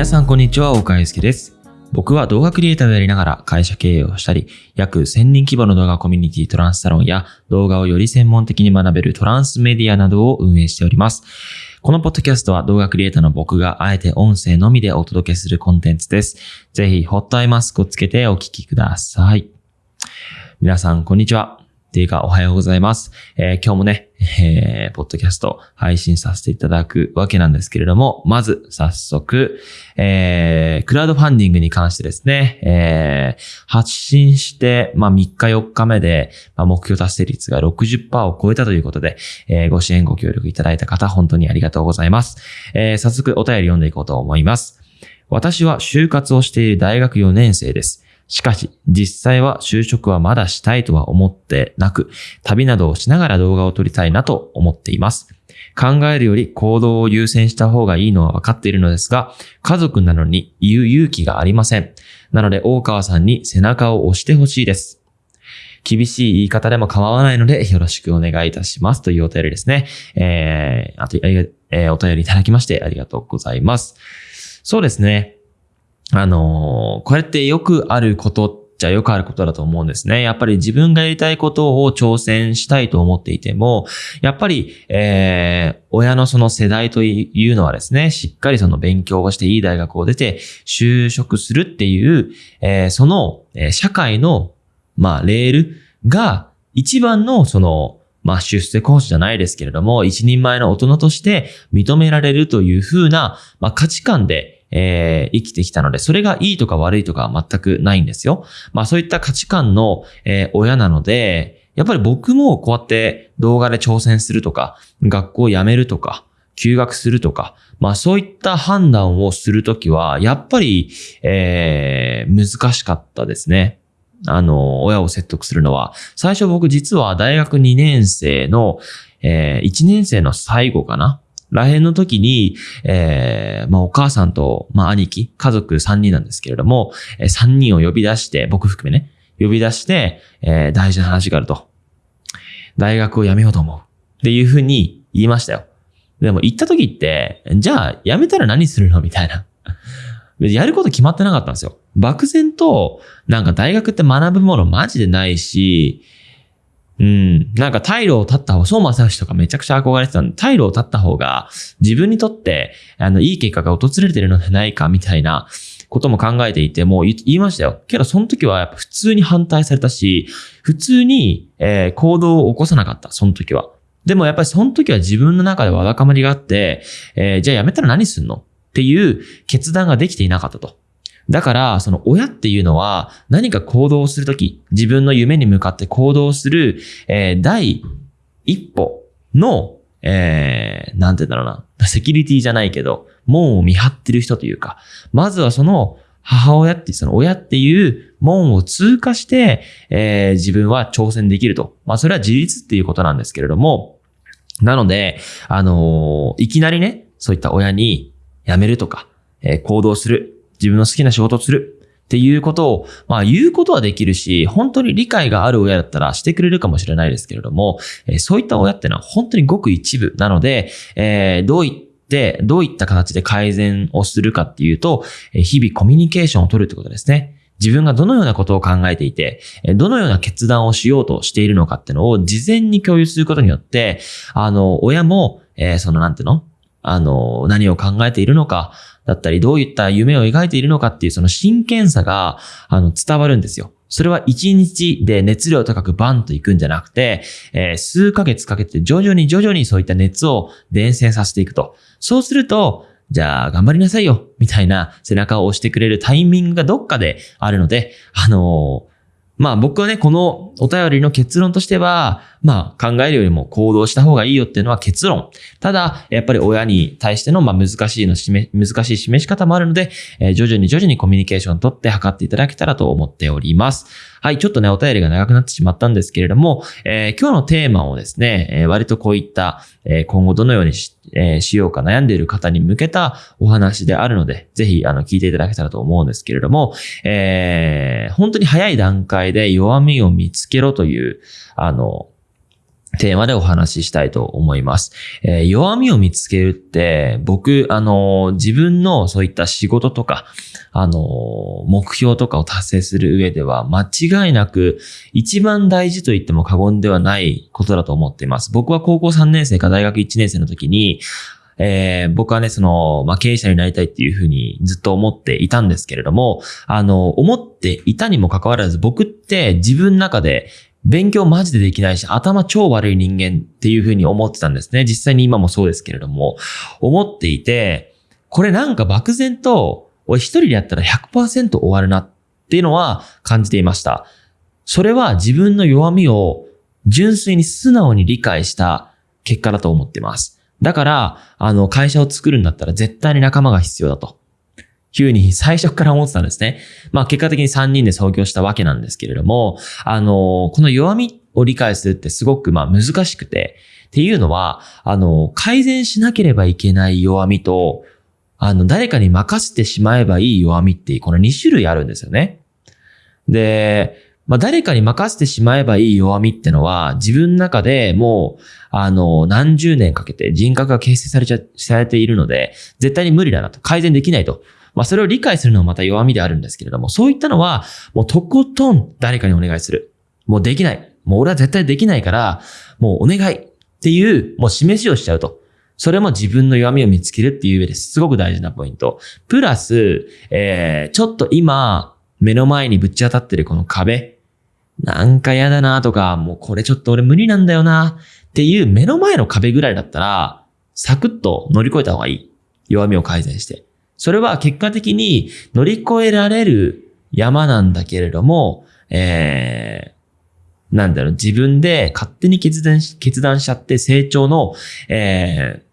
皆さんこんにちは、岡井介です。僕は動画クリエイターをやりながら会社経営をしたり、約1000人規模の動画コミュニティトランスサロンや動画をより専門的に学べるトランスメディアなどを運営しております。このポッドキャストは動画クリエイターの僕があえて音声のみでお届けするコンテンツです。ぜひホットアイマスクをつけてお聞きください。皆さんこんにちは。っていうか、おはようございます。えー今日もね、えーポッドキャスト配信させていただくわけなんですけれども、まず、早速、えークラウドファンディングに関してですね、えー発信して、まあ、3日4日目で、まあ、目標達成率が60%を超えたということで、えーご支援ご協力いただいた方、本当にありがとうございます。えー早速、お便り読んでいこうと思います。私は就活をしている大学4年生です。しかし、実際は就職はまだしたいとは思ってなく、旅などをしながら動画を撮りたいなと思っています。考えるより行動を優先した方がいいのは分かっているのですが、家族なのに言う勇気がありません。なので、大川さんに背中を押してほしいです。厳しい言い方でも構わないので、よろしくお願いいたします。というお便りですね。えー、あと、ありがえーお便りいただきましてありがとうございます。そうですね。あのこれってよくあることっちゃよくあることだと思うんですね。やっぱり自分がやりたいことを挑戦したいと思っていても、やっぱり、えー親のその世代というのはですね、しっかりその勉強をしていい大学を出て就職するっていう、えーその、え社会の、まあ、レールが一番のその、まあ、出世コースじゃないですけれども、一人前の大人として認められるという風な、まあ、価値観で、えー生きてきたので、それがいいとか悪いとかは全くないんですよ。まあ、そういった価値観の、えー親なので、やっぱり僕もこうやって動画で挑戦するとか、学校を辞めるとか、休学するとか、まあそういった判断をするときは、やっぱり、えー難しかったですね。あの、親を説得するのは。最初僕実は大学2年生の、え1年生の最後かならへんの時に、えーまあお母さんと、まあ兄貴、家族3人なんですけれども、え3人を呼び出して、僕含めね、呼び出して、えー大事な話があると。大学を辞めようと思う。っていうふうに言いましたよ。でも行った時って、じゃあ辞めたら何するのみたいな。やること決まってなかったんですよ。漠然と、なんか大学って学ぶものマジでないし、うん、なんか退路を立った方が、相馬正義とかめちゃくちゃ憧れてたんで、退路を立った方が自分にとって、あの、いい結果が訪れてるのではないかみたいなことも考えていて、もう言言いましたよ。けどその時はやっぱ普通に反対されたし、普通に、えー行動を起こさなかった、その時は。でもやっぱりその時は自分の中でわだかまりがあって、えーじゃあやめたら何すんの？っていう決断ができていなかったと。だから、その親っていうのは何か行動するとき、自分の夢に向かって行動する、えー第一歩の、えー、なんて言うんだろうな、セキュリティじゃないけど、門を見張ってる人というか、まずはその母親って、その親っていう門を通過して、えー自分は挑戦できると。まあ、それは自立っていうことなんですけれども、なので、あのーいきなりね、そういった親に辞めるとか、えー行動する、自分の好きな仕事をするっていうことを、まあ言うことはできるし、本当に理解がある親だったらしてくれるかもしれないですけれども、えそういった親ってのは本当にごく一部なので、えーどういって、どういった形で改善をするかっていうと、日々コミュニケーションを取るってことですね。自分がどのようなことを考えていて、どのような決断をしようとしているのかっていうのを事前に共有することによって、あの、親も、えーそのなんていうの？あの、何を考えているのか、だったり、どういった夢を描いているのかっていうその真剣さが、あの、伝わるんですよ。それは一日で熱量高くバンといくんじゃなくて、えー数ヶ月かけて徐々に徐々にそういった熱を伝染させていくと。そうすると、じゃあ頑張りなさいよ、みたいな背中を押してくれるタイミングがどっかであるので、あのーまあ僕はね、このお便りの結論としては、まあ考えるよりも行動した方がいいよっていうのは結論。ただ、やっぱり親に対してのまあ難しいの示、難しい示し方もあるので、えー徐々に徐々にコミュニケーションを取って測っていただけたらと思っております。はい、ちょっとね、お便りが長くなってしまったんですけれども、えー今日のテーマをですね、えー割とこういった、え今後どのようにして,、えしようか悩んでいる方に向けたお話であるので、ぜひ、あの、聞いていただけたらと思うんですけれども、えー本当に早い段階で弱みを見つけろという、あの、テーマでお話ししたいと思います。えー、弱みを見つけるって、僕、あのー、自分のそういった仕事とか、あのー、目標とかを達成する上では、間違いなく一番大事と言っても過言ではないことだと思っています。僕は高校3年生か大学1年生の時に、えー、僕はね、その、まあ、経営者になりたいっていうふうにずっと思っていたんですけれども、あの、思っていたにもかかわらず、僕って自分の中で勉強マジでできないし、頭超悪い人間っていうふうに思ってたんですね。実際に今もそうですけれども、思っていて、これなんか漠然と、俺一人でやったら100%終わるなっていうのは感じていました。それは自分の弱みを純粋に素直に理解した結果だと思ってます。だから、あの、会社を作るんだったら絶対に仲間が必要だと。いうふうに最初から思ってたんですね。まあ結果的に3人で創業したわけなんですけれども、あの、この弱みを理解するってすごくまあ難しくて、っていうのは、あの、改善しなければいけない弱みと、あの、誰かに任せてしまえばいい弱みっていう、この2種類あるんですよね。で、まあ、誰かに任せてしまえばいい弱みってのは、自分の中でもう、あの、何十年かけて人格が形成されちゃ、されているので、絶対に無理だなと、改善できないと。まあ、それを理解するのはまた弱みであるんですけれども、そういったのは、もうとことん誰かにお願いする。もうできない。もう俺は絶対できないから、もうお願いっていう、もう示しをしちゃうと。それも自分の弱みを見つけるっていう上ですごく大事なポイント。プラス、えー、ちょっと今、目の前にぶち当たってるこの壁。なんか嫌だなとか、もうこれちょっと俺無理なんだよなっていう目の前の壁ぐらいだったら、サクッと乗り越えた方がいい。弱みを改善して。それは結果的に乗り越えられる山なんだけれども、えー、なんだろう、自分で勝手に決断し、決断しちゃって成長の、えー、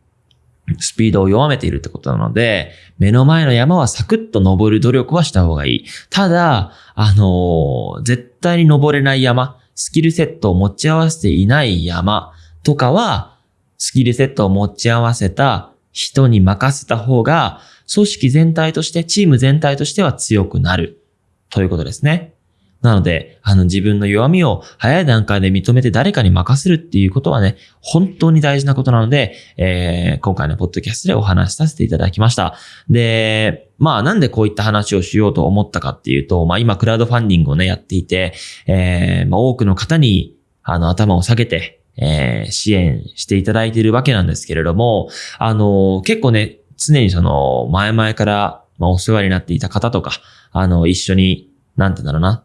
スピードを弱めているってことなので、目の前の山はサクッと登る努力はした方がいい。ただ、あのー、絶対に登れない山、スキルセットを持ち合わせていない山とかは、スキルセットを持ち合わせた人に任せた方が、組織全体として、チーム全体としては強くなる。ということですね。なので、あの自分の弱みを早い段階で認めて誰かに任せるっていうことはね、本当に大事なことなので、えー、今回のポッドキャストでお話しさせていただきました。で、まあなんでこういった話をしようと思ったかっていうと、まあ今クラウドファンディングをね、やっていて、えー、まあ多くの方に、あの頭を下げて、えー、支援していただいているわけなんですけれども、あの、結構ね、常にその、前々から、まあ、お世話になっていた方とか、あの、一緒に、なんてだろうな。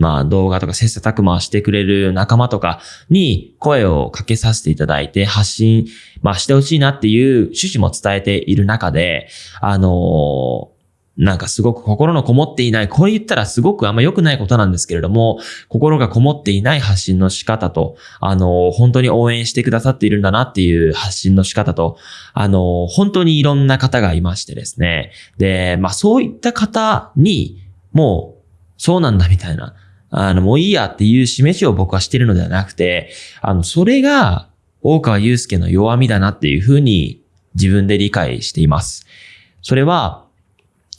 まあ、動画とか切磋琢磨してくれる仲間とかに声をかけさせていただいて発信、まあ、してほしいなっていう趣旨も伝えている中で、あのなんかすごく心のこもっていない、こう言ったらすごくあんま良くないことなんですけれども、心がこもっていない発信の仕方と、あの、本当に応援してくださっているんだなっていう発信の仕方と、あの、本当にいろんな方がいましてですね。で、まあそういった方に、もう、そうなんだみたいな、あの、もういいやっていう示しを僕はしてるのではなくて、あの、それが、大川祐介の弱みだなっていうふうに自分で理解しています。それは、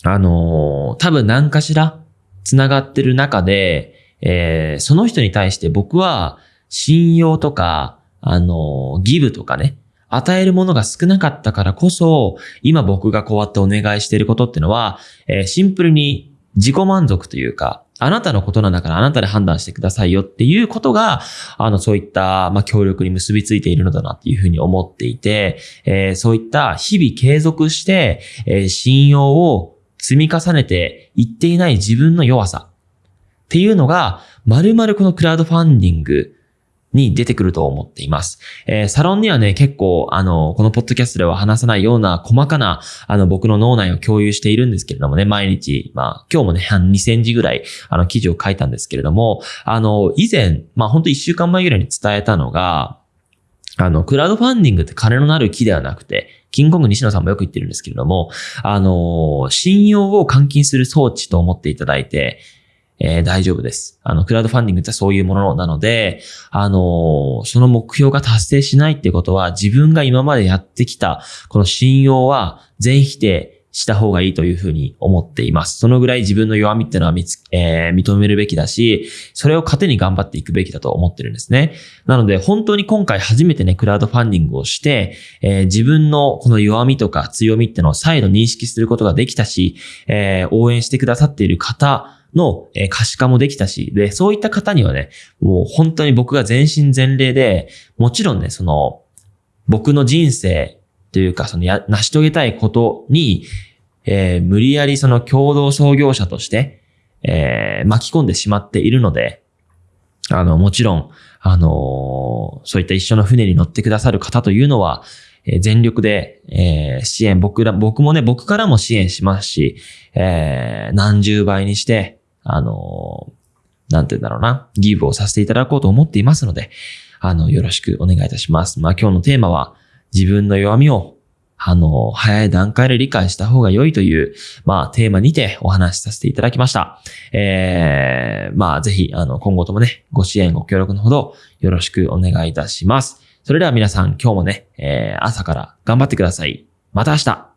あのー、多分何かしら繋がってる中で、えー、その人に対して僕は信用とか、あのー、ギブとかね、与えるものが少なかったからこそ、今僕がこうやってお願いしていることってのは、えー、シンプルに自己満足というか、あなたのことなんだからあなたで判断してくださいよっていうことが、あの、そういった、ま、協力に結びついているのだなっていうふうに思っていて、えー、そういった日々継続して、えー、信用を積み重ねていっていない自分の弱さっていうのが、まるまるこのクラウドファンディングに出てくると思っています。えー、サロンにはね、結構、あの、このポッドキャストでは話さないような細かな、あの、僕の脳内を共有しているんですけれどもね、毎日、まあ、今日もね、2000字ぐらい、あの、記事を書いたんですけれども、あの、以前、まあ、ほんと1週間前ぐらいに伝えたのが、あの、クラウドファンディングって金のなる木ではなくて、キングコング西野さんもよく言ってるんですけれども、あの、信用を換金する装置と思っていただいて、えー、大丈夫です。あの、クラウドファンディングってそういうものなので、あの、その目標が達成しないってことは、自分が今までやってきた、この信用は全否定した方がいいというふうに思っています。そのぐらい自分の弱みってのは見つ、えー、認めるべきだし、それを糧に頑張っていくべきだと思ってるんですね。なので、本当に今回初めてね、クラウドファンディングをして、えー、自分のこの弱みとか強みってのを再度認識することができたし、えー、応援してくださっている方、の、可視化もできたし、で、そういった方にはね、もう本当に僕が全身全霊で、もちろんね、その、僕の人生というか、そのや、成し遂げたいことに、えー、無理やりその共同創業者として、えー、巻き込んでしまっているので、あの、もちろん、あのー、そういった一緒の船に乗ってくださる方というのは、えー、全力で、えー、支援、僕ら、僕もね、僕からも支援しますし、えー、何十倍にして、あのなんて言うんだろうな、ギブをさせていただこうと思っていますので、あの、よろしくお願いいたします。まあ今日のテーマは、自分の弱みを、あの、早い段階で理解した方が良いという、まあ、テーマにてお話しさせていただきました。えー、まあ、ぜひ、あの、今後ともね、ご支援、ご協力のほど、よろしくお願いいたします。それでは皆さん、今日もね、えー、朝から頑張ってください。また明日